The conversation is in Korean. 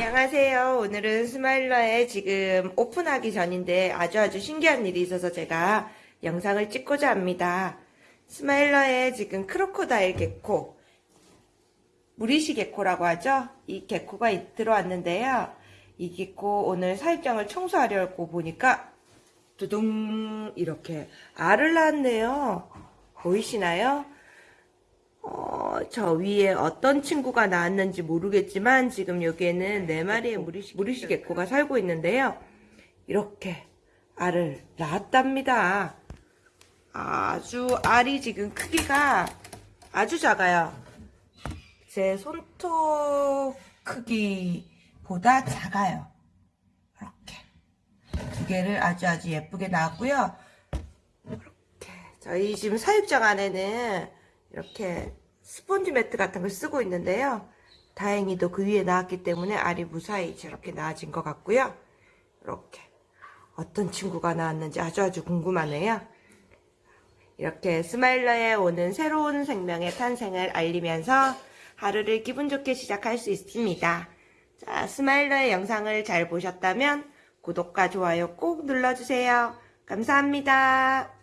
안녕하세요. 오늘은 스마일러에 지금 오픈하기 전인데 아주 아주 신기한 일이 있어서 제가 영상을 찍고자 합니다. 스마일러에 지금 크로코다일 개코, 무리시 개코라고 하죠? 이 개코가 이- 들어왔는데요. 이 개코 오늘 사육장을 청소하려고 보니까 두둥 이렇게 알을 낳았네요. 보이시나요? 어, 저 위에 어떤 친구가 나왔는지 모르겠지만 지금 여기에는 네 마리의 무리시, 무리시 개코가 살고 있는데요. 이렇게 알을 낳았답니다. 아주 알이 지금 크기가 아주 작아요. 제 손톱 크기보다 작아요. 이렇게 두 개를 아주 아주 예쁘게 낳았고요. 이렇게 저희 지금 사육장 안에는 이렇게 스폰지 매트 같은 걸 쓰고 있는데요. 다행히도 그 위에 나왔기 때문에 알이 무사히 저렇게 나아진 것 같고요. 이렇게 어떤 친구가 나왔는지 아주 아주 궁금하네요. 이렇게 스마일러에 오는 새로운 생명의 탄생을 알리면서 하루를 기분 좋게 시작할 수 있습니다. 자, 스마일러의 영상을 잘 보셨다면 구독과 좋아요 꼭 눌러주세요. 감사합니다.